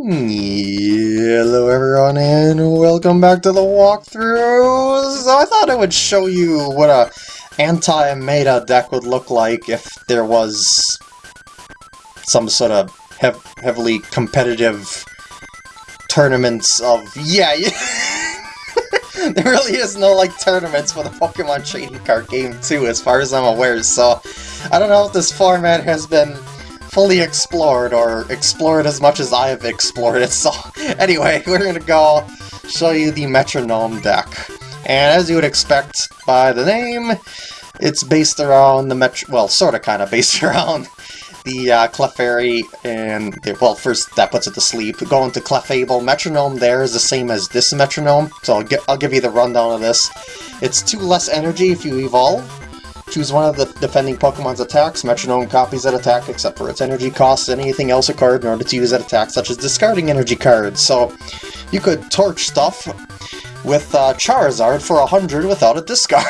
Hello everyone and welcome back to the walkthrough! So I thought I would show you what a anti-meta deck would look like if there was some sort of hev heavily competitive tournaments of... Yeah, there really is no like tournaments for the Pokemon trading card game too as far as I'm aware, so I don't know if this format has been fully explored, or explored as much as I've explored it, so anyway, we're gonna go show you the Metronome deck. And as you would expect by the name, it's based around the Metro- well, sorta kinda based around the uh, Clefairy, and, well, first that puts it to sleep. Going to Clefable, Metronome there is the same as this Metronome, so I'll, I'll give you the rundown of this. It's 2 less energy if you evolve, Choose one of the defending Pokemon's attacks. Metronome copies that attack except for its energy costs and anything else acquired in order to use that attack, such as discarding energy cards. So you could torch stuff with uh, Charizard for 100 without a discard.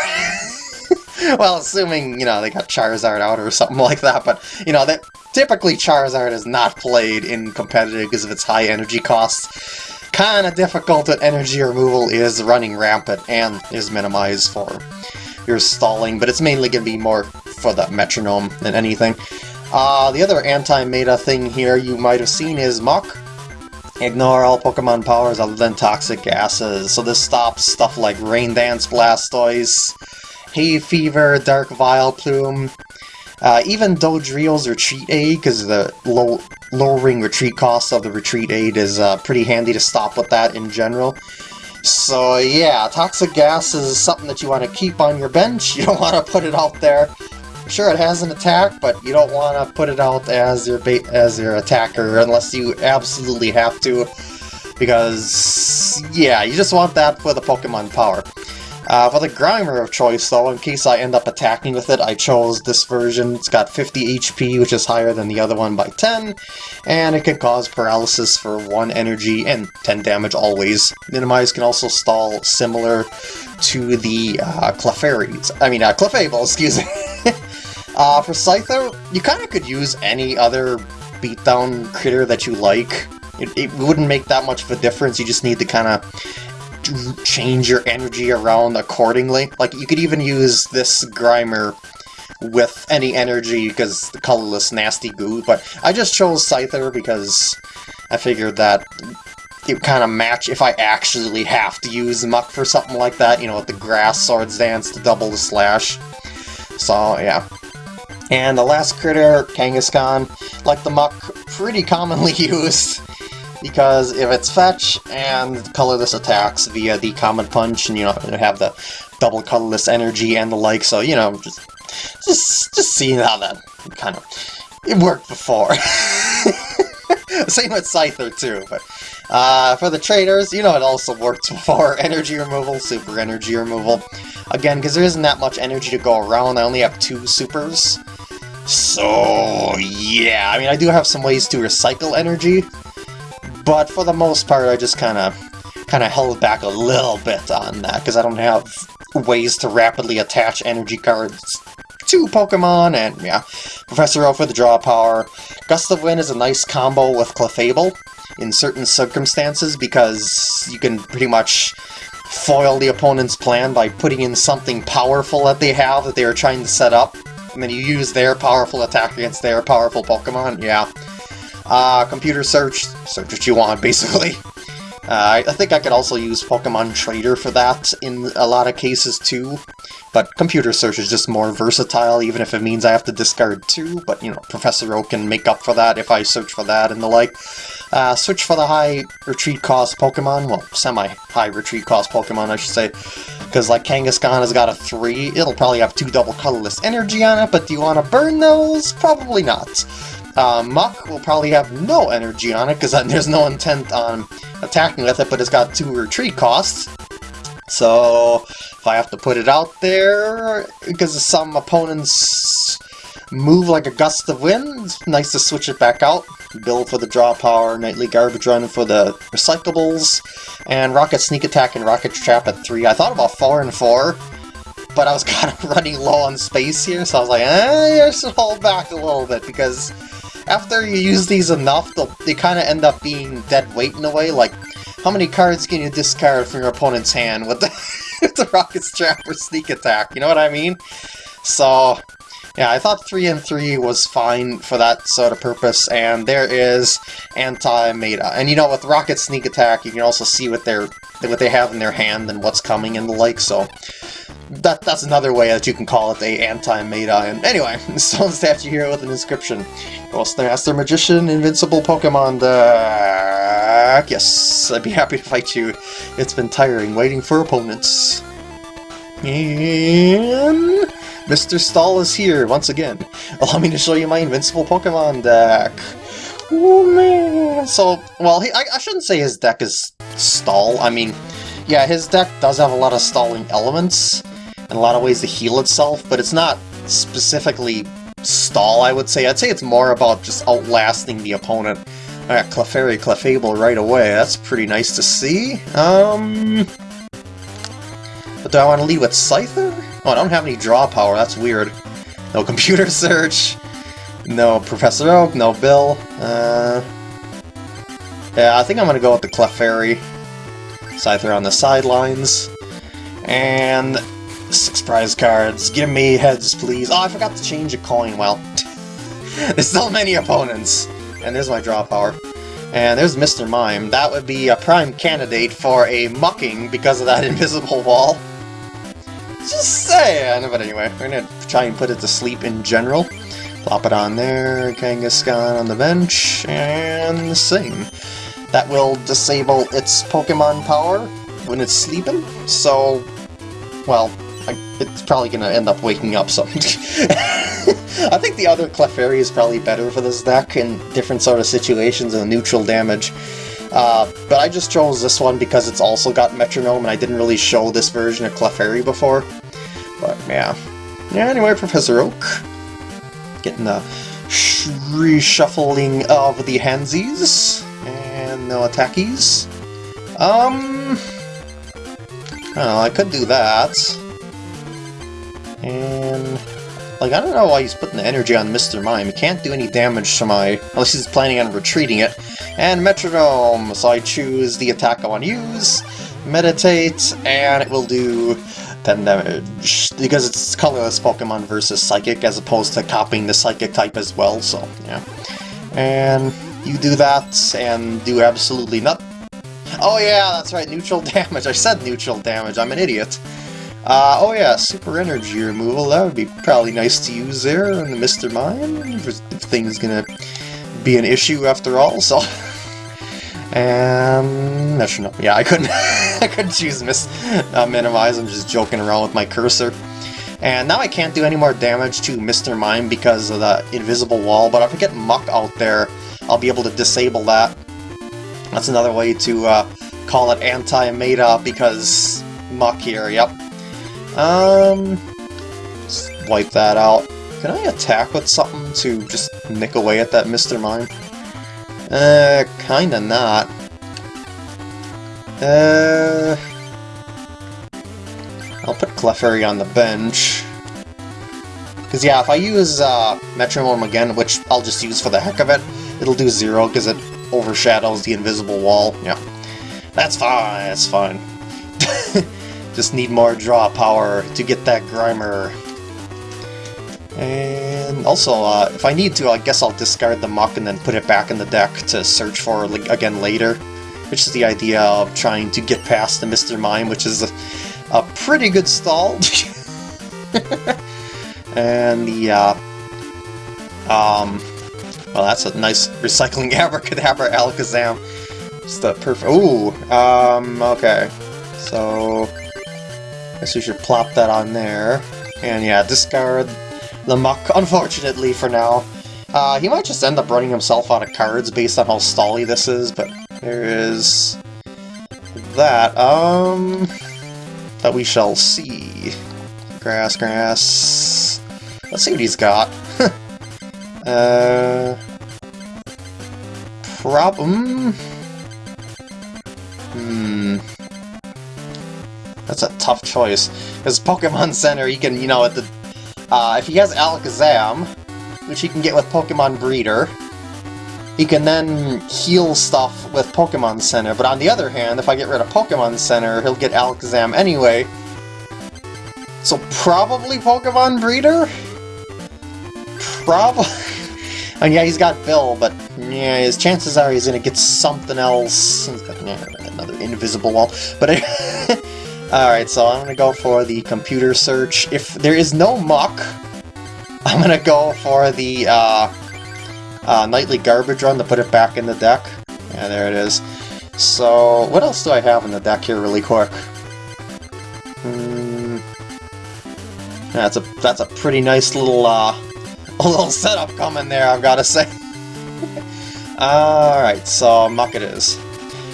well, assuming, you know, they got Charizard out or something like that, but, you know, that typically Charizard is not played in competitive because of its high energy costs. Kinda difficult that energy removal is running rampant and is minimized for you're stalling, but it's mainly going to be more for the metronome than anything. Uh, the other anti-meta thing here you might have seen is Muk. Ignore all Pokemon powers other than toxic gases, so this stops stuff like Rain Dance Blastoise, Hay Fever, Dark Vileplume, uh, even Dodrio's Retreat Aid, because the low, lowering retreat cost of the Retreat Aid is uh, pretty handy to stop with that in general. So yeah, toxic gas is something that you want to keep on your bench. You don't want to put it out there. Sure, it has an attack, but you don't want to put it out as your bait as your attacker unless you absolutely have to. Because, yeah, you just want that for the Pokemon power. Uh, for the Grimer of choice, though, in case I end up attacking with it, I chose this version. It's got 50 HP, which is higher than the other one by 10, and it can cause paralysis for 1 energy and 10 damage always. Minimize can also stall similar to the uh, Clefairies. I mean, uh, Clefable, excuse me. uh, for Scyther, you kind of could use any other beatdown critter that you like. It, it wouldn't make that much of a difference, you just need to kind of change your energy around accordingly. Like, you could even use this Grimer with any energy because the colorless nasty goo, but I just chose Scyther because I figured that it would kind of match if I actually have to use Muk for something like that, you know, with the Grass Swords Dance to double the slash. So, yeah. And the last critter, Kangaskhan, like the Muk, pretty commonly used because if it's fetch and colorless attacks via the Comet Punch, and you know have the double colorless energy and the like, so you know just just just seeing how that kind of it worked before. Same with Scyther too, but uh, for the traders, you know it also worked before. Energy removal, super energy removal. Again, because there isn't that much energy to go around, I only have two supers. So, yeah, I mean, I do have some ways to recycle energy, but for the most part, I just kind of kind of held back a little bit on that, because I don't have ways to rapidly attach energy cards to Pokemon, and yeah, Professor Oak for the draw power. Gust of Wind is a nice combo with Clefable in certain circumstances, because you can pretty much foil the opponent's plan by putting in something powerful that they have that they are trying to set up, and then you use their powerful attack against their powerful Pokemon, yeah. Uh, computer search, search what you want, basically. Uh, I think I could also use Pokemon Trader for that in a lot of cases too, but computer search is just more versatile, even if it means I have to discard two, but you know, Professor Oak can make up for that if I search for that and the like. Uh, search for the high retreat cost Pokemon, well, semi-high retreat cost Pokemon, I should say, because like Kangaskhan has got a 3, it'll probably have two double colorless energy on it, but do you want to burn those? Probably not. Uh, will probably have no energy on it, because there's no intent on attacking with it, but it's got two retreat costs. So, if I have to put it out there, because some opponents move like a gust of wind, it's nice to switch it back out. Bill for the draw power, Nightly Garbage Run for the recyclables, and Rocket Sneak Attack and Rocket Trap at 3. I thought about 4 and 4, but I was kind of running low on space here, so I was like, eh, I should hold back a little bit, because after you use these enough, they kind of end up being dead weight in a way, like, how many cards can you discard from your opponent's hand with the, with the Rocket's Trap or Sneak Attack, you know what I mean? So, yeah, I thought 3 and 3 was fine for that sort of purpose, and there is anti-meta. And you know, with Rocket Sneak Attack, you can also see what they're what they have in their hand and what's coming and the like, so that that's another way that you can call it a anti-meta. And anyway, Stone Statue here with an inscription. Master Magician, Invincible Pokemon deck. Yes, I'd be happy to fight you. It's been tiring waiting for opponents. And Mr. Stall is here once again. Allow me to show you my Invincible Pokemon deck. Oh man! So, well, he, I, I shouldn't say his deck is stall. I mean, yeah, his deck does have a lot of stalling elements, and a lot of ways to heal itself, but it's not specifically stall, I would say. I'd say it's more about just outlasting the opponent. I got Clefairy Clefable right away. That's pretty nice to see. Um... But do I want to lead with Scyther? Oh, I don't have any draw power. That's weird. No computer search. No Professor Oak. No Bill. Uh... Yeah, I think I'm to go with the Clefairy. Scyther on the sidelines. And Six prize cards. Give me heads, please. Oh, I forgot to change a coin. Well, there's so many opponents. And there's my draw power. And there's Mr. Mime. That would be a prime candidate for a mucking because of that invisible wall. Just saying. But anyway, we're gonna try and put it to sleep in general. Plop it on there, Kangaskhan on the bench, and sing. That will disable its Pokemon power when it's sleeping, so, well, it's probably to end up waking up So I think the other Clefairy is probably better for this deck in different sort of situations and neutral damage. Uh, but I just chose this one because it's also got Metronome, and I didn't really show this version of Clefairy before. But yeah. Yeah, anyway, Professor Oak. Getting the reshuffling of the handsies. And no attackies. Um... Oh, I could do that. And... Like, I don't know why he's putting the energy on Mr. Mime. He can't do any damage to my... Unless he's planning on retreating it. And Metronome! So I choose the attack I want to use, Meditate, and it will do 10 damage. Because it's colorless Pokemon versus Psychic, as opposed to copying the Psychic type as well, so, yeah. And you do that, and do absolutely nothing. Oh yeah, that's right, neutral damage. I said neutral damage, I'm an idiot. Uh, oh yeah, super energy removal, that would be probably nice to use there in the Mr. Mime, if, if things gonna be an issue after all, so... and... Metronome. Yeah, I couldn't I couldn't choose miss uh, minimize, I'm just joking around with my cursor. And now I can't do any more damage to Mr. Mime because of the invisible wall, but if I get Muk out there, I'll be able to disable that. That's another way to uh, call it anti-meta because Muk here, yep. Um, wipe that out. Can I attack with something to just nick away at that Mr. Mime? Uh, kinda not. Uh... I'll put Clefairy on the bench. Because yeah, if I use uh, Metronome again, which I'll just use for the heck of it, it'll do zero because it overshadows the invisible wall. Yeah. That's fine, that's fine. Just need more draw power to get that Grimer. And also, uh, if I need to, I guess I'll discard the Muk and then put it back in the deck to search for again later. Which is the idea of trying to get past the Mr. Mime, which is a, a pretty good stall. and the, uh, um, well, that's a nice recycling abracadabra alakazam. It's the perfect. Ooh, um, okay. So, I Guess we should plop that on there. And yeah, discard the Muk, unfortunately for now. Uh, he might just end up running himself out of cards based on how stally this is, but there is that. Um, that we shall see. Grass, grass. Let's see what he's got. uh, problem. Hmm. That's a tough choice. Because Pokemon Center, he can, you know, at the, uh, if he has Alakazam, which he can get with Pokemon Breeder, he can then heal stuff with Pokemon Center. But on the other hand, if I get rid of Pokemon Center, he'll get Alakazam anyway. So probably Pokemon Breeder? Probably. and yeah, he's got Bill, but yeah, his chances are he's gonna get something else. He's got another invisible wall. But alright, so I'm gonna go for the computer search. If there is no Muk, I'm gonna go for the uh, uh, nightly garbage run to put it back in the deck. Yeah, there it is. So, what else do I have in the deck here really quick? Hmm. That's a that's a pretty nice little uh, little setup coming there, I've got to say. Alright, so Muk it is.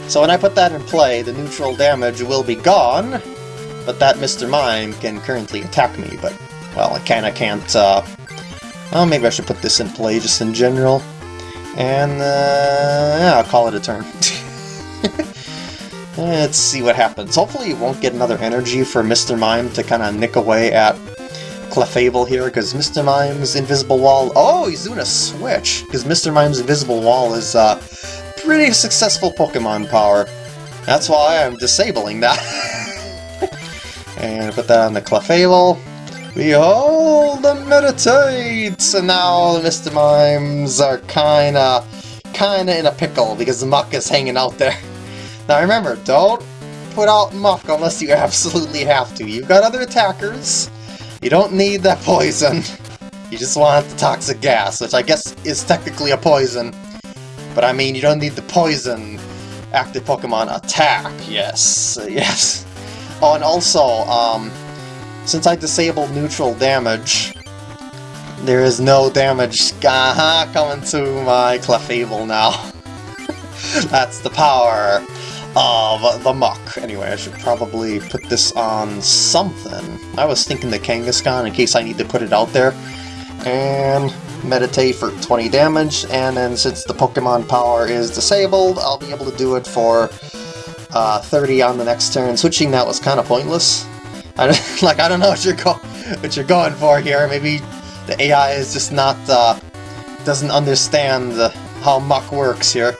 So when I put that in play, the neutral damage will be gone, but that Mr. Mime can currently attack me, but, well, I kinda can't, uh... Well, maybe I should put this in play just in general. And, uh, yeah, I'll call it a turn. Let's see what happens. Hopefully you won't get another energy for Mr. Mime to kind of nick away at Clefable here, because Mr. Mime's Invisible Wall... Oh, he's doing a switch! Because Mr. Mime's Invisible Wall is uh, pretty successful Pokemon power. That's why I'm disabling that. and put that on the Clefable. Behold and meditate! And now the Mr. Mimes are kinda, kinda in a pickle, because the Muk is hanging out there. Now remember, don't put out Muk unless you absolutely have to. You've got other attackers, you don't need that poison. You just want the toxic gas, which I guess is technically a poison. But I mean, you don't need the poison active Pokemon attack. Yes, yes. Oh, and also, um, since I disabled neutral damage, there is no damage coming to my Clefable now. That's the power of the Muk. Anyway, I should probably put this on something. I was thinking the Kangaskhan in case I need to put it out there. And meditate for 20 damage, and then since the Pokemon power is disabled, I'll be able to do it for uh, 30 on the next turn. Switching that was kind of pointless. I like I don't know what you're what you're going for here. Maybe the AI is just not uh, doesn't understand how Muk works here.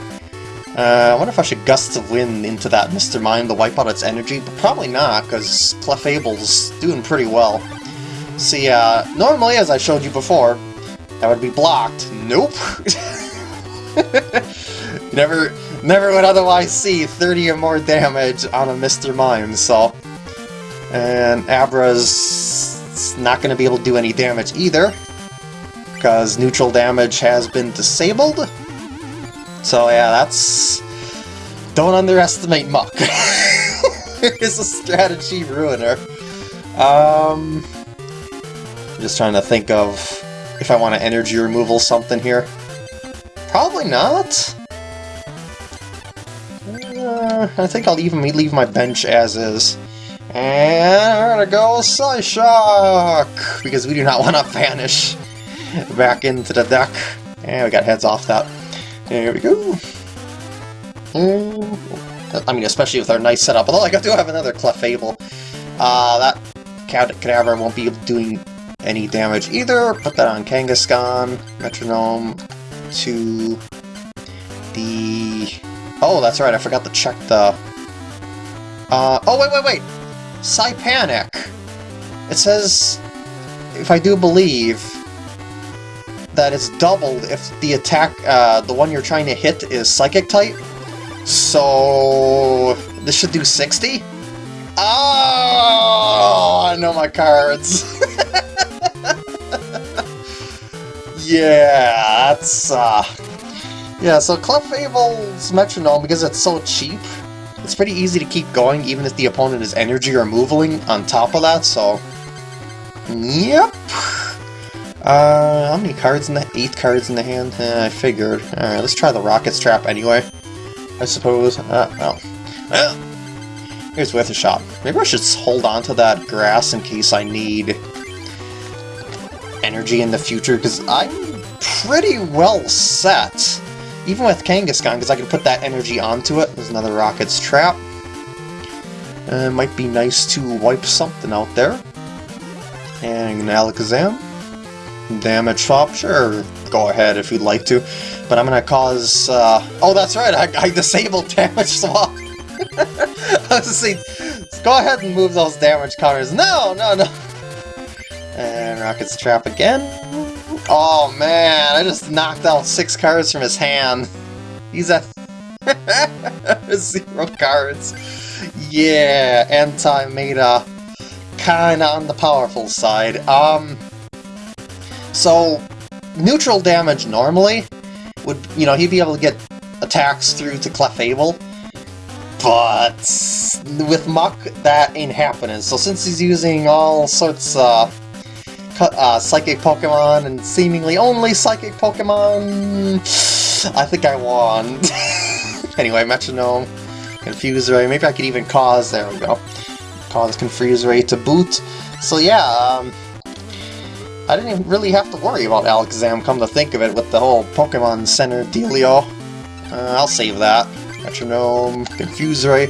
Uh, I wonder if I should Gust of Wind into that Mr. Mime to wipe out its energy, but probably not, because Clefable's doing pretty well. See, uh, normally, as I showed you before, that would be blocked. Nope! never, never would otherwise see 30 or more damage on a Mr. Mime, so... And Abra's not going to be able to do any damage either, because neutral damage has been disabled. So yeah, that's... Don't underestimate Muk. it's a strategy ruiner. Um... I'm just trying to think of if I want to energy removal something here. Probably not. Uh, I think I'll even leave my bench as is. And we're gonna go Psyshock! Because we do not want to vanish back into the deck. And we got heads off that. There we go. I mean, especially with our nice setup. Although I do have another Clefable. Uh, that Kadabra won't be doing any damage either. Put that on Kangaskhan, Metronome, to the... Oh, that's right, I forgot to check the... Uh, oh, wait, wait, wait! Psypanic! It says, if I do believe, that it's doubled if the attack, uh, the one you're trying to hit is Psychic type. So... this should do 60? Oh, I know my cards. yeah, that's, uh... Yeah, so Clefable's Metronome, because it's so cheap, it's pretty easy to keep going even if the opponent is energy or moving on top of that, so... Yep. Uh, how many cards in the... Eight cards in the hand? Eh, I figured. Alright, let's try the Rocket's Trap anyway. I suppose. Uh, well. Well, here's worth a shot. Maybe I should hold on to that grass in case I need energy in the future, because I'm pretty well set. Even with Kangaskhan, because I can put that energy onto it. There's another Rocket's Trap. Uh, might be nice to wipe something out there. And an Alakazam. Damage swap, sure. go ahead if you'd like to. But I'm gonna cause, uh... Oh, that's right, I, I disabled damage swap! I was saying, go ahead and move those damage counters. No, no, no! And Rocket's Trap again. Oh man, I just knocked out six cards from his hand. He's at zero cards. Yeah, anti-meta kinda on the powerful side. Um, so, neutral damage normally would, you know, he'd be able to get attacks through to Clefable, but with Muk, that ain't happening. So since he's using all sorts of uh, Psychic Pokemon and seemingly only Psychic Pokemon, I think I won. anyway, Metronome, Confuse Ray, maybe I could even cause, there we go cause Confuse Ray to boot. So yeah, um, I didn't even really have to worry about Alakazam, come to think of it, with the whole Pokemon Center dealio. Uh, I'll save that. Metronome, Confuse Ray,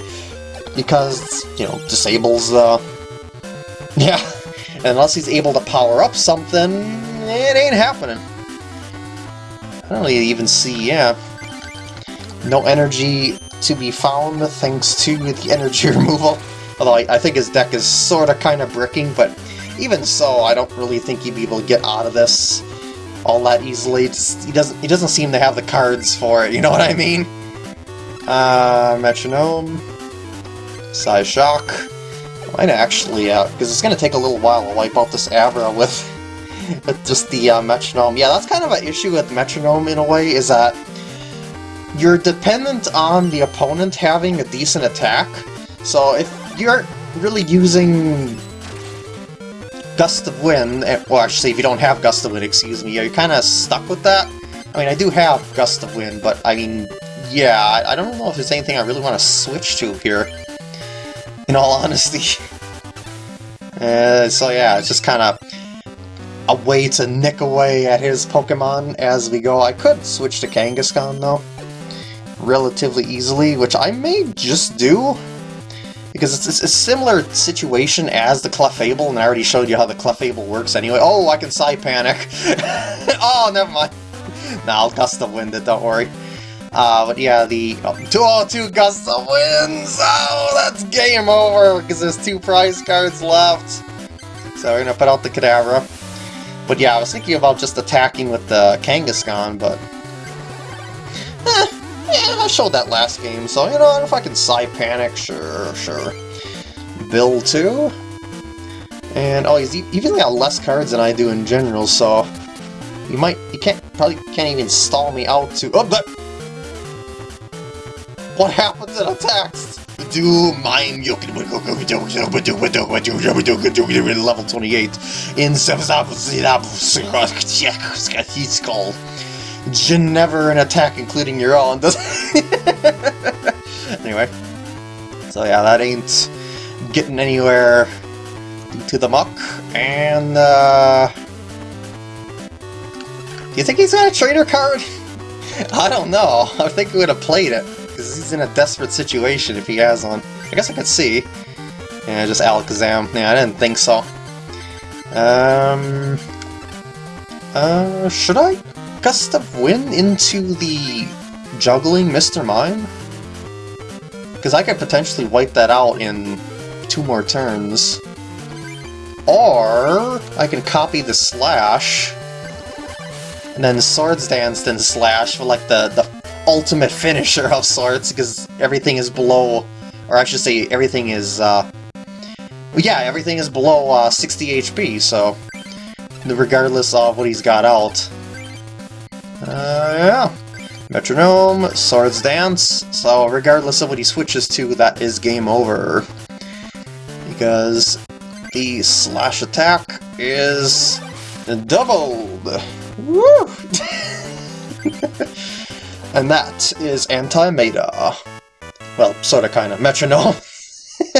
because, you know, disables, uh... Yeah, unless he's able to power up something, it ain't happening. I don't even see, yeah. No energy to be found thanks to the energy removal. Although I, I think his deck is sort of kind of bricking, but even so, I don't really think he'd be able to get out of this all that easily. Just, he doesn't he doesn't seem to have the cards for it, you know what I mean? Uh, Metronome, Psyshock. Might actually, uh, because it's going to take a little while to wipe out this Abra with, with just the uh, Metronome. Yeah, that's kind of an issue with Metronome in a way, is that you're dependent on the opponent having a decent attack. So if you aren't really using Gust of Wind, eh, well actually if you don't have Gust of Wind, excuse me, you're kind of stuck with that. I mean, I do have Gust of Wind, but I mean, yeah, I don't know if there's anything I really want to switch to here, in all honesty. Uh, so yeah, it's just kind of a way to nick away at his Pokemon as we go. I could switch to Kangaskhan, though, relatively easily, which I may just do because it's, it's, a similar situation as the Clefable, and I already showed you how the Clefable works anyway. Oh, I can Psy Panic! oh, never mind. Nah, I'll Gust of Wind it, don't worry. Uh, but yeah, the oh, 202 Gust of Winds! Oh, that's game over, because there's two prize cards left. So we're gonna put out the Kadabra. But yeah, I was thinking about just attacking with the Kangaskhan, but... Eh, yeah, I showed that last game, so, you know, if I can Psy Panic, sure, sure. Bill, too? And, oh, he's even got less cards than I do in general, so... You might, you can't, probably can't even stall me out to, oh, that! What happens in attacks? Do mine level 28 in 7 he's called. Never an attack including your own. anyway. So yeah, that ain't getting anywhere to the Muk. And, uh... Do you think he's got a trainer card? I don't know. I think he would have played it. Because he's in a desperate situation if he has one. I guess I could see. Yeah, just Alakazam. Yeah, I didn't think so. Um... Uh, should I? Gust of Wind into the Juggling Mr. Mime? Because I could potentially wipe that out in two more turns. Or I can copy the Slash, and then Swords Dance, then Slash for like the, the ultimate finisher of sorts, because everything is below, or I should say everything is, uh, yeah, everything is below uh, 60 HP, so regardless of what he's got out, uh, yeah. Metronome, Swords Dance, so regardless of what he switches to, that is game over. Because the slash attack is doubled! Woo! and that is anti-meta. Well, sorta kinda. Metronome.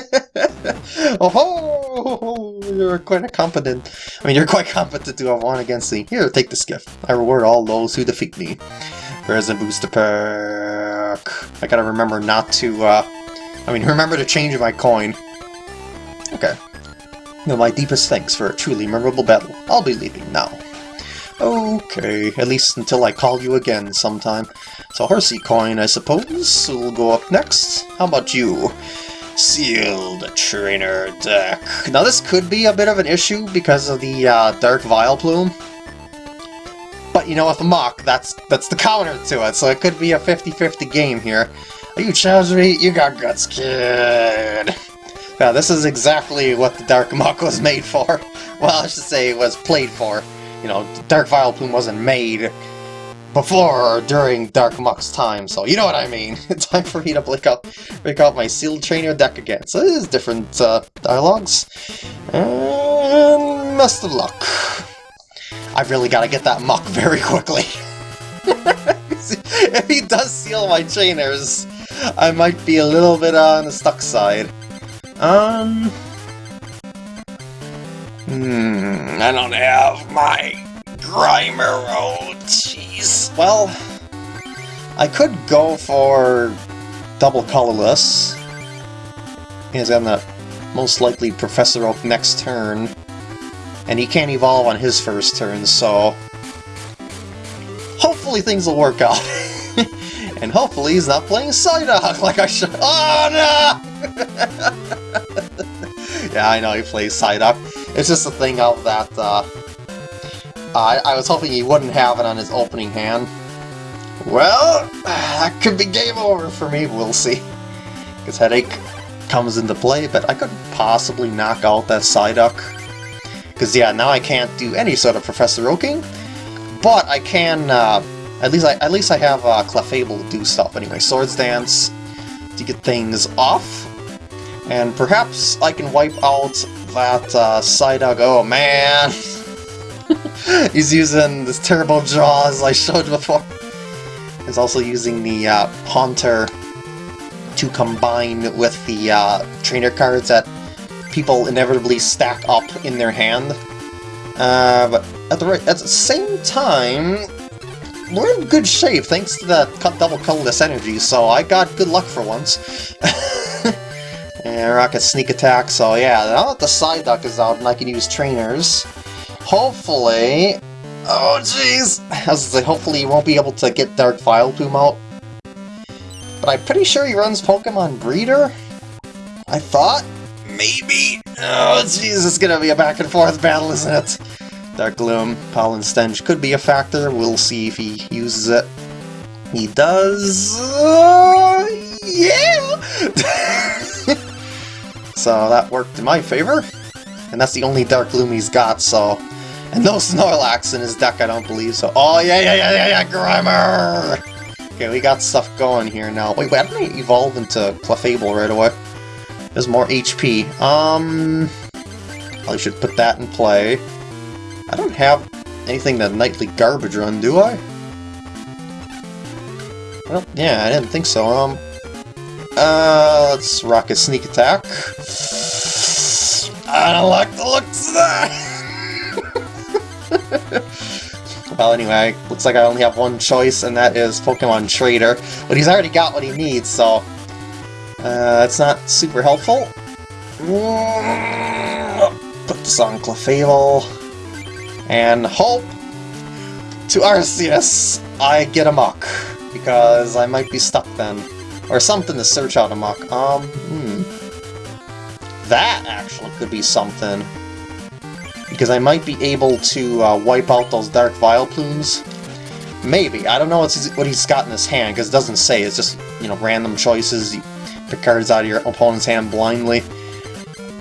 oh ho! You're quite competent. I mean, you're quite competent to have won against me. Here, take this gift. I reward all those who defeat me. There's a booster pack. I gotta remember not to, uh... I mean, remember to change my coin. Okay. No, my deepest thanks for a truly memorable battle. I'll be leaving now. Okay, at least until I call you again sometime. So Horsea Coin, I suppose, will go up next. How about you? Sealed Trainer Deck. Now this could be a bit of an issue because of the uh, Dark Vileplume. But you know, with the Muk, that's that's the counter to it, so it could be a 50-50 game here. Are you challenging me? You got guts, kid! Yeah, this is exactly what the Dark Muk was made for. Well, I should say it was played for. You know, Dark Vileplume wasn't made before or during Dark Muk's time, so you know what I mean. It's time for me to break out, break out my Sealed Trainer deck again. So this is different uh, dialogues. And best of luck. I've really got to get that Muk very quickly. if he does seal my trainers, I might be a little bit on the stuck side. Um... Hmm, I don't have my Grimer. Oh, jeez. Well, I could go for double colorless. He's on the most likely Professor Oak next turn. And he can't evolve on his first turn, so... Hopefully things will work out. and hopefully he's not playing Psyduck like I should- Oh no! yeah, I know he plays Psyduck. It's just a thing of that, uh, I, I was hoping he wouldn't have it on his opening hand. Well, that could be game over for me, we'll see. Because Headache comes into play, but I could possibly knock out that Psyduck. Because, yeah, now I can't do any sort of Professor Oaking, but I can, uh, at least I, at least I have uh, Clefable to do stuff anyway. Swords Dance to get things off, and perhaps I can wipe out that uh, Psyduck. Oh, man! He's using this Turbo Jaws I showed before. He's also using the uh, Haunter to combine with the uh, trainer cards that people inevitably stack up in their hand. Uh, but at the, right, at the same time, we're in good shape thanks to that cut double colorless energy, so I got good luck for once. and Rocket Sneak Attack, so yeah, now that the Psyduck is out and I can use trainers, hopefully... Oh jeez! I was say, hopefully you won't be able to get Dark Vileplume out. But I'm pretty sure he runs Pokemon Breeder? I thought? Maybe? Oh jeez, it's gonna be a back and forth battle, isn't it? Dark Gloom, Pollen Stench could be a factor, we'll see if he uses it. He does... Uh, yeah! so that worked in my favor. And that's the only Dark Gloom he's got, so... And no Snorlax in his deck, I don't believe, so... Oh, yeah, yeah, yeah, yeah, yeah, Grimer! Okay, we got stuff going here now. Wait, didn't I evolve into Clefable right away? There's more HP. Um... I should put that in play. I don't have anything to Nightly Garbage Run, do I? Well, yeah, I didn't think so. Um, uh, let's Rocket Sneak Attack. I don't like the looks of that! well, anyway, looks like I only have one choice, and that is Pokemon Trader. But he's already got what he needs, so... Uh, that's not super helpful. Put this on Clefable. And hope to Arceus I get a Muk, because I might be stuck then. Or something to search out a Muk. Um, hmm. That actually could be something. Because I might be able to uh, wipe out those Dark Vileplumes. Maybe. I don't know what he's got in his hand, because it doesn't say. It's just, you know, random choices. You pick cards out of your opponent's hand blindly.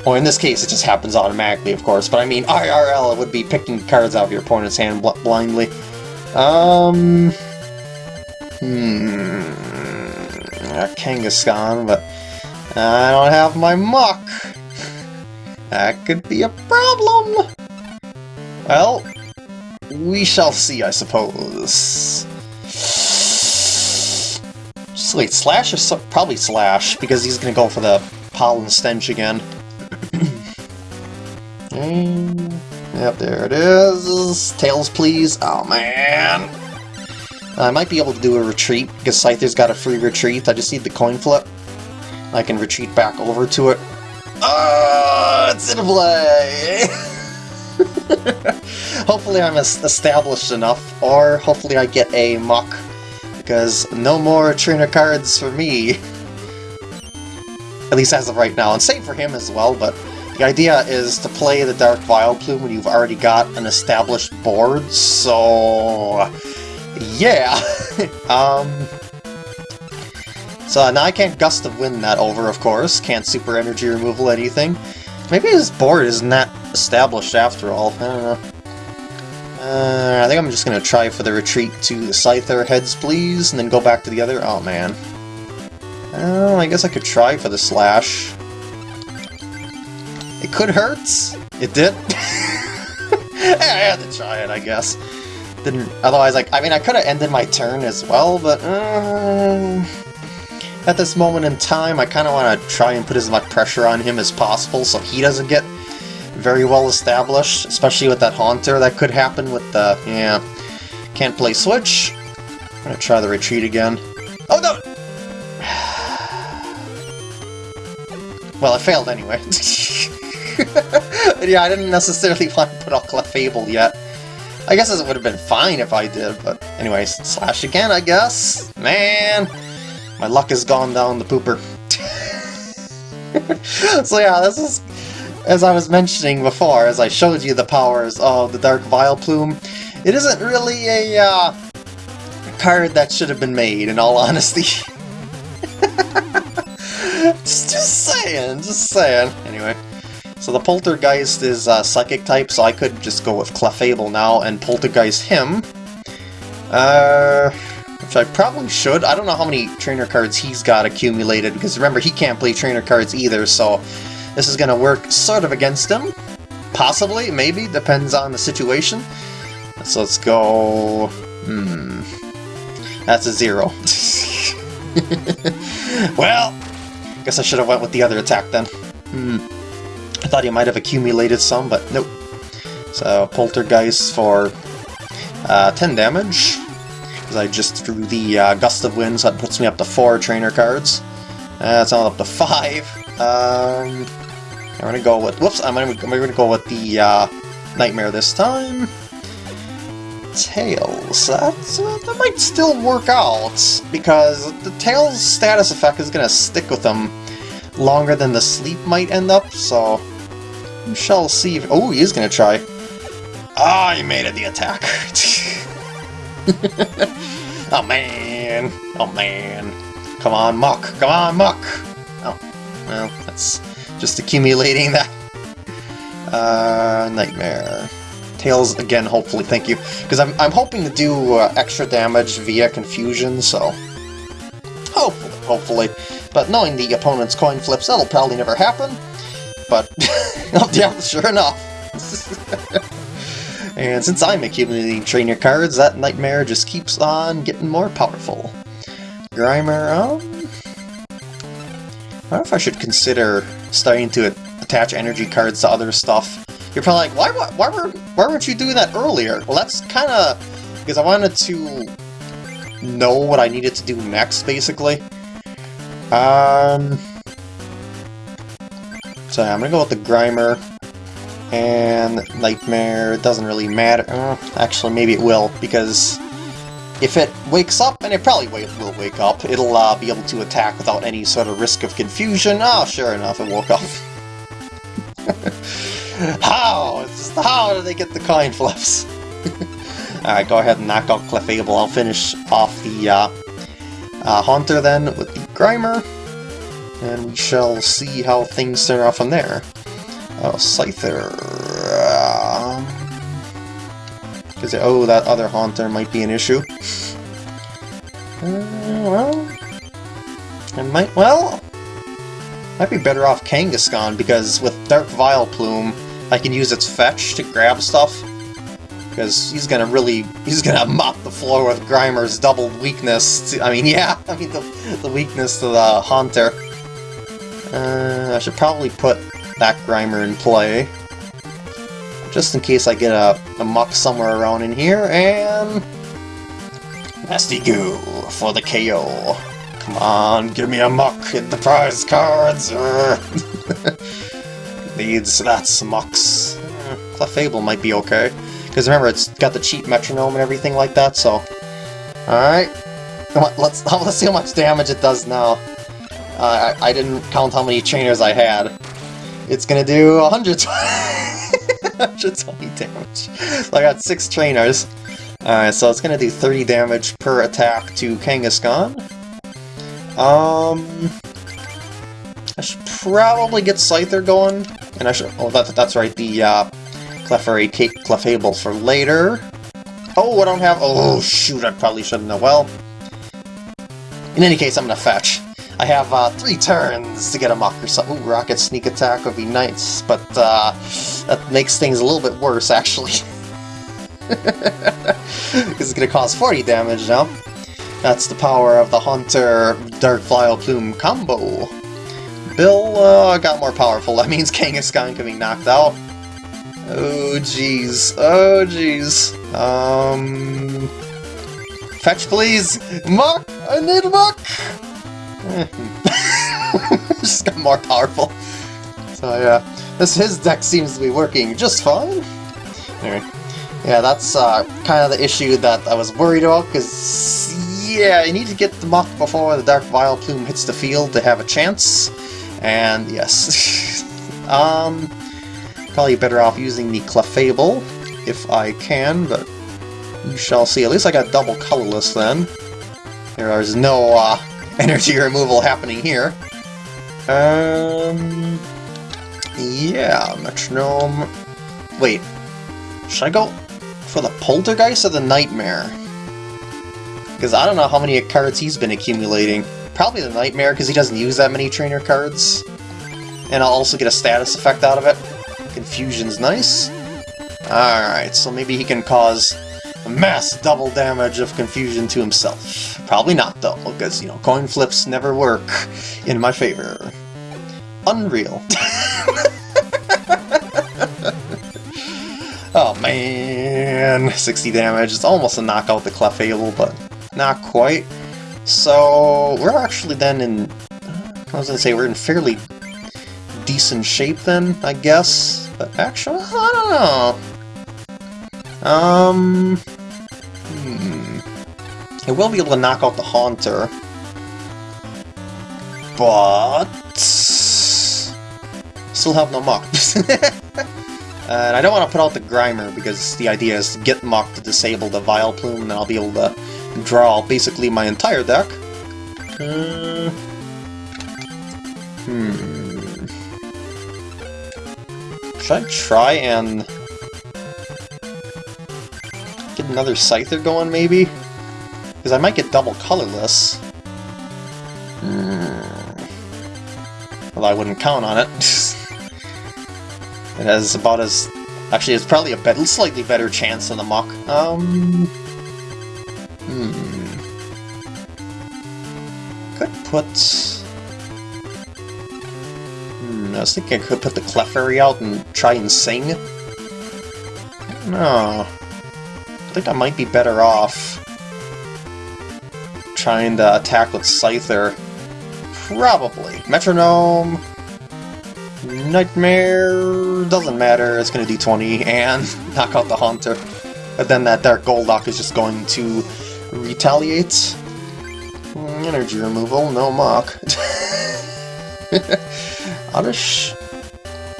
Well, in this case, it just happens automatically, of course, but I mean, IRL, it would be picking cards out of your opponent's hand bl blindly. Um... Hmm... Kangaskhan, but I don't have my Muk! That could be a problem. Well, we shall see, I suppose. Just wait, Slash is so probably Slash, because he's gonna go for the Pollen Stench again. Mm, yep, there it is. Tails, please. Oh, man. I might be able to do a retreat, because Scyther's got a free retreat. I just need the coin flip. I can retreat back over to it. Oh, it's in play! hopefully I'm established enough, or hopefully I get a Muk, because no more trainer cards for me. At least as of right now, and same for him as well, but the idea is to play the Dark Vileplume when you've already got an established board, so... yeah! um... So now I can't Gust of Wind that over, of course, can't Super Energy Removal anything. Maybe this board isn't established after all, I don't know. Uh, I think I'm just to try for the retreat to the Scyther heads, please, and then go back to the other... Oh, man. Oh, I guess I could try for the Slash. It could hurt. It did. I had to try it, I guess. Didn't. Otherwise, like, I mean, I could have ended my turn as well, but uh, at this moment in time, I kind of want to try and put as much pressure on him as possible so he doesn't get very well established, especially with that Haunter that could happen with the, yeah, can't play Switch. I'm gonna try the retreat again. Oh no! well, I failed anyway. yeah, I didn't necessarily want to put out Clefable yet. I guess it would have been fine if I did, but anyways, slash again, I guess. Man, my luck has gone down the pooper. so yeah, this is, as I was mentioning before, as I showed you the powers of the Dark Vileplume, it isn't really a uh, card that should have been made, in all honesty. just, just saying, just saying. Anyway. So the Poltergeist is uh, Psychic type, so I could just go with Clefable now and Poltergeist him. Uh, which I probably should. I don't know how many trainer cards he's got accumulated, because remember, he can't play trainer cards either, so this is going to work sort of against him. Possibly, maybe, depends on the situation. So let's go... Hmm... That's a zero. well, guess I should have went with the other attack then. Hmm. I thought he might have accumulated some, but nope. So, Poltergeist for uh, 10 damage, because I just threw the uh, Gust of Wind, so that puts me up to 4 trainer cards. That's uh, up to 5. Um, I'm gonna go with... Whoops, I'm gonna, I'm gonna go with the uh, Nightmare this time. Tails. That, uh, that might still work out, because the Tails status effect is gonna stick with them longer than the sleep might end up, so we shall see if... Oh, he is to try. Ah, oh, he made it the attack. oh, man. Oh, man. Come on, Muk. Come on, Muk. Oh, well, that's just accumulating that. Uh, Nightmare. Tails again, hopefully, thank you. Because I'm, I'm hoping to do uh, extra damage via Confusion, so... Hopefully, hopefully. But knowing the opponent's coin flips, that'll probably never happen but yeah, sure enough. and since I'm accumulating trainer cards, that Nightmare just keeps on getting more powerful. Grimer, um... I don't know if I should consider starting to attach energy cards to other stuff. You're probably like, why, why, why, were, why weren't you doing that earlier? Well, that's kind of because I wanted to know what I needed to do next, basically. Um... So I'm gonna go with the Grimer and Nightmare. Doesn't really matter. Uh, actually, maybe it will, because if it wakes up, and it probably will wake up, it'll uh, be able to attack without any sort of risk of confusion. Oh, sure enough, it woke up. how? Just how did they get the coin flips? Alright, go ahead and knock out Clefable. I'll finish off the uh, uh, Haunter then with the Grimer and we shall see how things turn out from there. Oh, Scyther... Um, Cause, oh, that other Haunter might be an issue. Uh, well... It might... Well... Might be better off Kangaskhan, because with Dark Vileplume, I can use its fetch to grab stuff. Because he's gonna really... He's gonna mop the floor with Grimer's double weakness. To, I mean, yeah, I mean, the, the weakness to the Haunter. Uh, I should probably put that Grimer in play. Just in case I get a, a Muk somewhere around in here, and... Nasty Goo for the KO. Come on, give me a Muk, hit the prize cards! Needs, that's Muks. Clefable might be okay. Because remember, it's got the cheap metronome and everything like that, so... Alright. Let's, let's see how much damage it does now. Uh, I, I didn't count how many trainers I had. It's gonna do 120, 120 damage. So I got 6 trainers. Alright, so it's gonna do 30 damage per attack to Kangaskhan. Um... I should probably get Scyther going. And I should... Oh, that, that's right, the uh, Clefairy Cake Clefable for later. Oh, I don't have... Oh, shoot, I probably shouldn't have. Well, in any case, I'm gonna fetch. I have uh, three turns to get a Muk or something. Ooh, Rocket Sneak Attack would be nice, but uh, that makes things a little bit worse, actually. Because it's going to cause 40 damage now. That's the power of the Haunter Dark Vileplume combo. Bill uh, got more powerful. That means Kangaskhan can be knocked out. Oh, jeez. Oh, jeez. Um... Fetch, please! Muk! I need Muk! just got more powerful. So yeah, this his deck seems to be working just fine. Anyway, yeah, that's uh, kind of the issue that I was worried about, because yeah, you need to get the Muk before the Dark Vileplume hits the field to have a chance. And yes, um, probably better off using the Clefable if I can, but you shall see. At least I got double colorless then. There's no uh, energy removal happening here. Um, yeah, metronome. Wait, should I go for the poltergeist or the nightmare? Because I don't know how many cards he's been accumulating. Probably the nightmare because he doesn't use that many trainer cards. And I'll also get a status effect out of it. Confusion's nice. Alright, so maybe he can cause mass double damage of confusion to himself. Probably not, though, because, you know, coin flips never work in my favor. Unreal. oh, man. 60 damage. It's almost a knockout the Clefable, but not quite. So, we're actually then in... I was going to say, we're in fairly decent shape then, I guess. But actually, I don't know. Um... I will be able to knock out the Haunter. But... Still have no Muk. and I don't want to put out the Grimer, because the idea is to get Muk to disable the Vileplume, and then I'll be able to draw basically my entire deck. Uh, hmm... Should I try and Get another Scyther going, maybe? Because I might get double colorless. Well, I wouldn't count on it. it has about as... Actually, it's probably a slightly better chance than the Muk. Um... Hmm... Could put... Hmm, I was thinking I could put the Clefairy out and try and sing. No. I think I might be better off trying to attack with Scyther. Probably. Metronome... Nightmare... doesn't matter, it's gonna do 20, and knock out the Haunter. But then that Dark Golduck is just going to retaliate. Energy removal, no Muk. Oddish.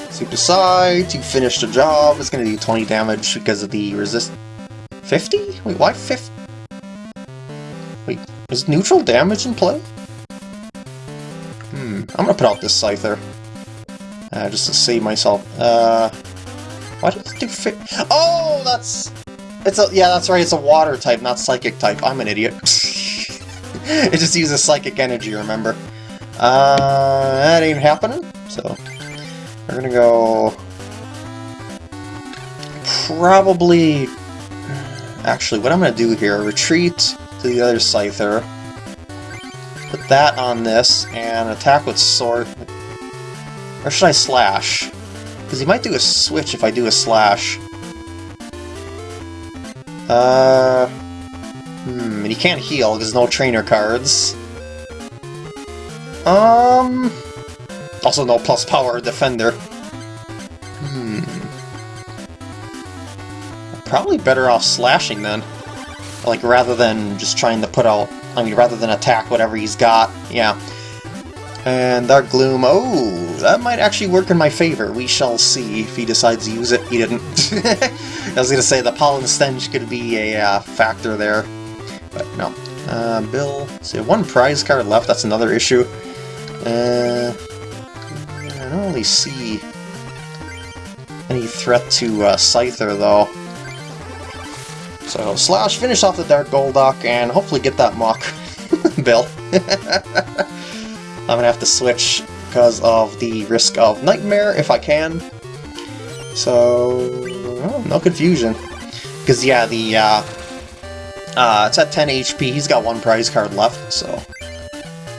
Super Psy to finish the job. It's gonna do 20 damage because of the resist 50? Wait, why 50? Is neutral damage in play? Hmm, I'm gonna put out this Scyther. Uh, just to save myself. Uh, why does it do? Oh, that's... It's a, yeah, that's right, it's a water type, not psychic type. I'm an idiot. it just uses psychic energy, remember? Uh, that ain't happening, so... We're gonna go... Probably Actually, what I'm to do here, retreat to the other Scyther, put that on this, and attack with sword. Or should I slash? Because he might do a switch if I do a slash. Uh... Hmm, and he can't heal because no trainer cards. Um... Also no plus power defender. Hmm... probably better off slashing then. Like, rather than just trying to put out... I mean, rather than attack whatever he's got. Yeah. And Dark Gloom, oh, that might actually work in my favor. We shall see if he decides to use it. He didn't. I was going to say the Pollen Stench could be a uh, factor there, but no. Uh, Bill, so one prize card left, that's another issue. Uh, I don't really see any threat to uh, Scyther, though. So, Slash, finish off the Dark Golduck, and hopefully get that Muk, Bill. I'm gonna have to switch because of the risk of Nightmare, if I can. So, well, no confusion. Because, yeah, the, uh, uh, it's at 10 HP, he's got one prize card left, so...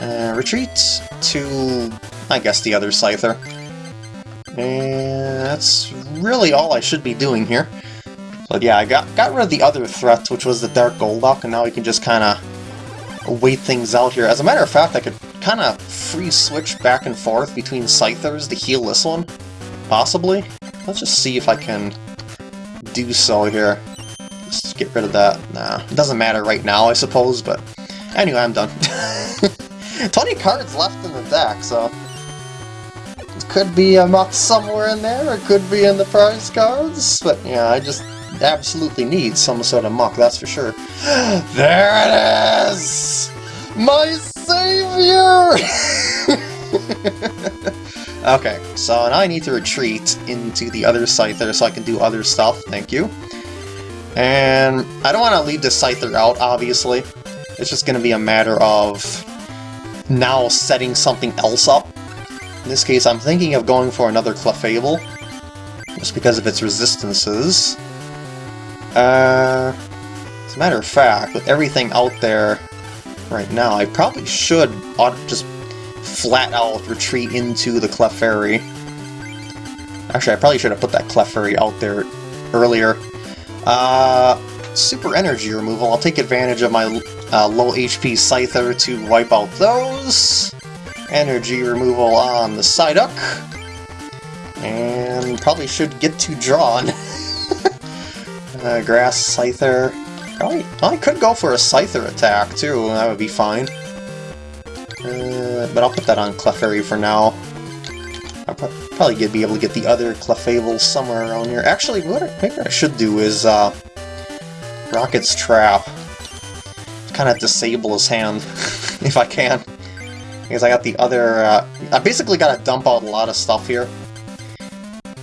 Uh, retreat to, I guess, the other Scyther. And that's really all I should be doing here. But yeah, I got, got rid of the other threat, which was the Dark Golduck, and now we can just kind of wait things out here. As a matter of fact, I could kind of free switch back and forth between Scythers to heal this one. Possibly. Let's just see if I can do so here. Let's get rid of that. Nah, it doesn't matter right now, I suppose, but anyway, I'm done. 20 cards left in the deck, so it could be a Muk somewhere in there, it could be in the prize cards, but yeah, I just absolutely need some sort of Muk, that's for sure. there it is! My savior! okay, so now I need to retreat into the other Scyther so I can do other stuff, thank you. And I don't want to leave the Scyther out, obviously. It's just going to be a matter of now setting something else up. In this case, I'm thinking of going for another Clefable, just because of its resistances. Uh, as a matter of fact, with everything out there right now, I probably should just flat out retreat into the Clefairy. Actually, I probably should have put that Clefairy out there earlier. Uh, super energy removal. I'll take advantage of my uh, low HP Scyther to wipe out those. Energy removal on the Psyduck. And probably should get to drawn. uh, grass Scyther. Probably, I could go for a Scyther attack too, that would be fine. Uh, but I'll put that on Clefairy for now. I'll probably be able to get the other Clefable somewhere around here. Actually, what I, maybe I should do is uh, Rocket's Trap. Kind of disable his hand, if I can. Because I got the other... Uh, I basically got to dump out a lot of stuff here.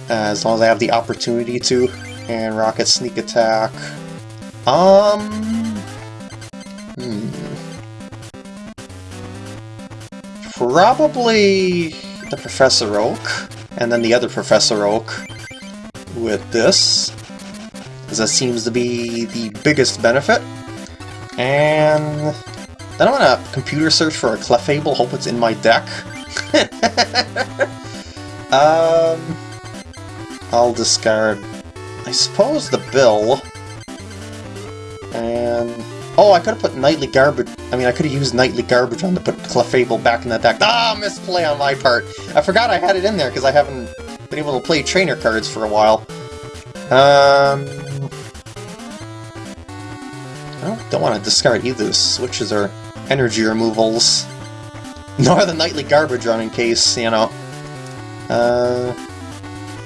Uh, as long as I have the opportunity to. And Rocket Sneak Attack. Um... probably the Professor Oak, and then the other Professor Oak with this, as that seems to be the biggest benefit. And then I'm gonna computer search for a Clefable, hope it's in my deck. um, I'll discard, I suppose, the Bill. And Oh, I could have put Nightly Garbage... I mean, I could have used Nightly Garbage on to put Clefable back in the deck. Ah, misplay on my part! I forgot I had it in there because I haven't been able to play trainer cards for a while. Um... I don't want to discard either the switches or energy removals. Nor the Nightly Garbage run in case, you know. Uh...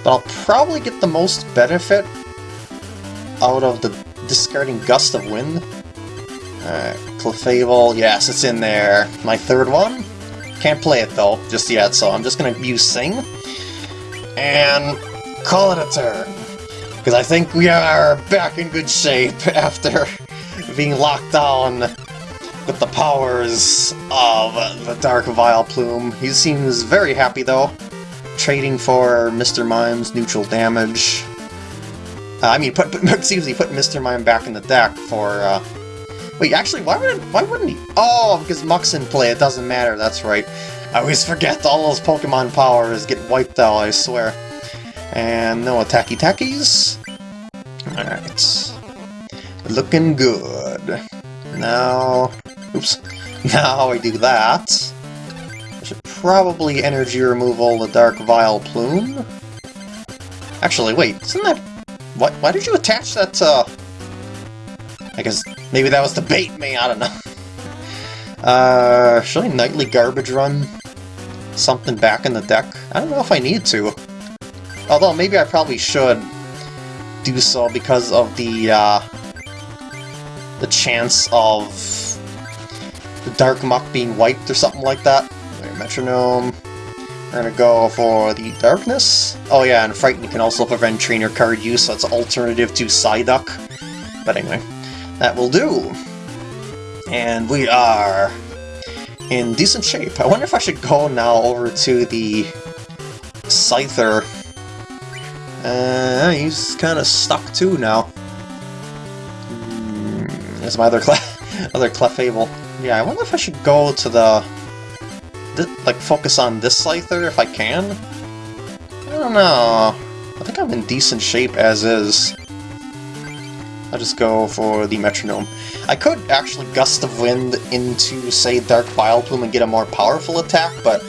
But I'll probably get the most benefit out of the discarding Gust of Wind. Alright, Clefable, yes, it's in there. My third one? Can't play it though, just yet, so I'm just gonna use Sing. And call it a turn. Because I think we are back in good shape after being locked down with the powers of the Dark Vileplume. He seems very happy though, trading for Mr. Mime's neutral damage. Uh, I mean, put, put, excuse me, put Mr. Mime back in the deck for uh, Wait, actually, why wouldn't, why wouldn't he? Oh, because Muk's in play, it doesn't matter, that's right. I always forget all those Pokemon powers get wiped out, I swear. And no attacky tackies. Alright. Looking good. Now... Oops. Now I do that. Should probably energy removal the Dark Vileplume. Actually, wait, isn't that... What? Why did you attach that to... I guess maybe that was to bait me, I don't know. Uh, should I nightly garbage run something back in the deck? I don't know if I need to. Although, maybe I probably should do so because of the, uh, the chance of the Dark Muk being wiped or something like that. Metronome. We're gonna go for the Darkness. Oh yeah, and Frighten can also prevent trainer card use, so it's an alternative to Psyduck. But anyway, that will do. And we are in decent shape. I wonder if I should go now over to the Scyther. Uh, he's kind of stuck too now. Mm, there's my other, Cle other Clefable. Yeah, I wonder if I should go to the like, focus on this Scyther if I can? I don't know. I think I'm in decent shape as is. I'll just go for the Metronome. I could actually Gust of Wind into, say, Dark Vileplume and get a more powerful attack, but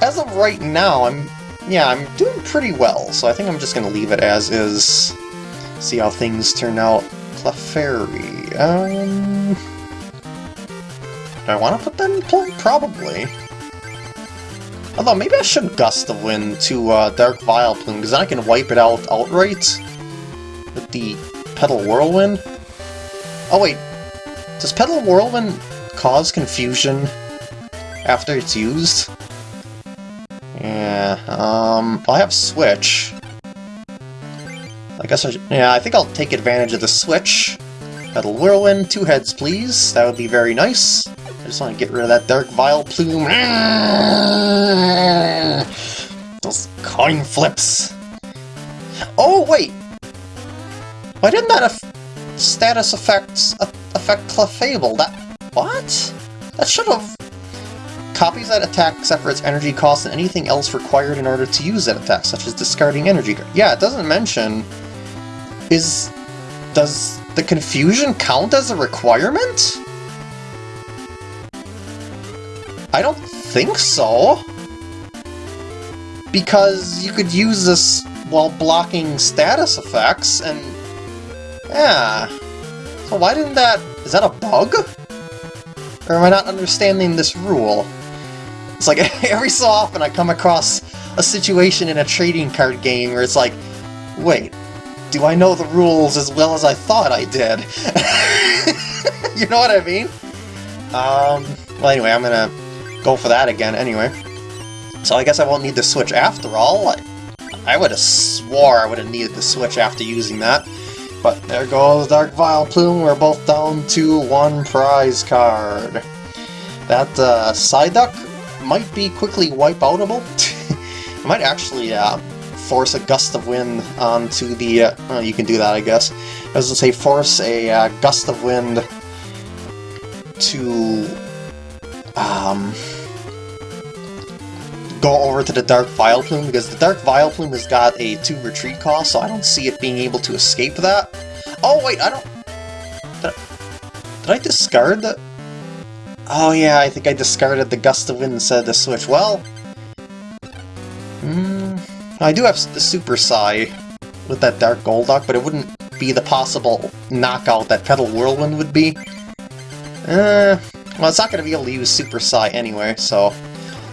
as of right now, I'm yeah, I'm doing pretty well, so I think I'm just going to leave it as is. See how things turn out. Clefairy, um... Do I want to put that in play? Probably. Although, maybe I should Gust of Wind to uh, Dark Vileplume, because I can wipe it out outright with the Petal Whirlwind. Oh wait, does Petal Whirlwind cause confusion after it's used? Yeah, um, I have Switch. I guess I should, yeah, I think I'll take advantage of the Switch. Petal Whirlwind, two heads please, that would be very nice. Just want to get rid of that Dark Vileplume. Those coin flips. Oh, wait! Why didn't that status effects affect Clefable? That... what? That should have... Copies that attack except for its energy cost and anything else required in order to use that attack, such as discarding energy. Yeah, it doesn't mention... Is... Does the confusion count as a requirement? I don't think so. Because you could use this while blocking status effects, and... Yeah. So why didn't that... Is that a bug? Or am I not understanding this rule? It's like, every so often I come across a situation in a trading card game where it's like, wait, do I know the rules as well as I thought I did? you know what I mean? Um, well anyway, I'm gonna go for that again anyway. So I guess I won't need the switch after all. I, I would have swore I would have needed the switch after using that. But there goes Dark Vileplume, we're both down to one prize card. That uh, Psyduck might be quickly wipe-outable. I might actually uh, force a Gust of Wind onto the... Uh, you can do that, I guess. I was going to say force a uh, Gust of Wind to... Um, go over to the Dark Vileplume, because the Dark Vileplume has got a 2 retreat cost, so I don't see it being able to escape that. Oh, wait, I don't... Did I, did I discard the... Oh, yeah, I think I discarded the Gust of Wind instead of the Switch. Well... Mm, I do have the Super Psy with that Dark Golduck, but it wouldn't be the possible knockout that Petal Whirlwind would be. Uh, well, it's not going to be able to use Super Psy anyway, so...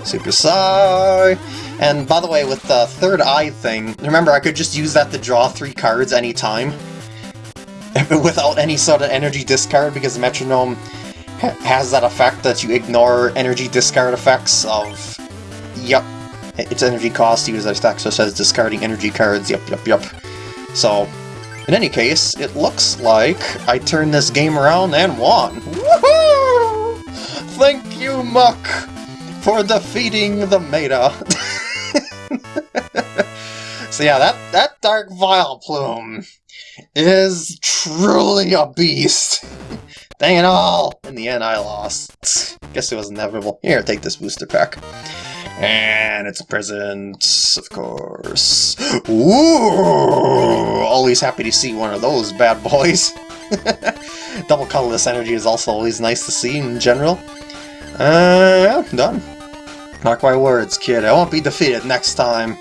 Super Psy! And by the way, with the third eye thing, remember I could just use that to draw three cards anytime? Without any sort of energy discard, because the Metronome ha has that effect that you ignore energy discard effects of... Yep, its energy cost to use that so it says discarding energy cards, yep, yep, yep. So, in any case, it looks like I turned this game around and won! Woohoo! Thank you, Muk! for defeating the Meta. so yeah, that, that Dark Vileplume is truly a beast. Dang it all! In the end, I lost. Guess it was inevitable. Here, take this booster pack. And it's a present, of course. Ooh! Always happy to see one of those bad boys. Double colorless energy is also always nice to see in general. Uh, yeah, done. Mark my words, kid, I won't be defeated next time.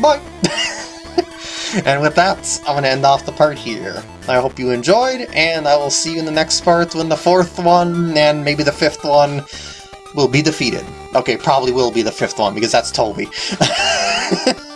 Bye! and with that, I'm to end off the part here. I hope you enjoyed, and I will see you in the next part when the fourth one, and maybe the fifth one, will be defeated. Okay, probably will be the fifth one, because that's Toby.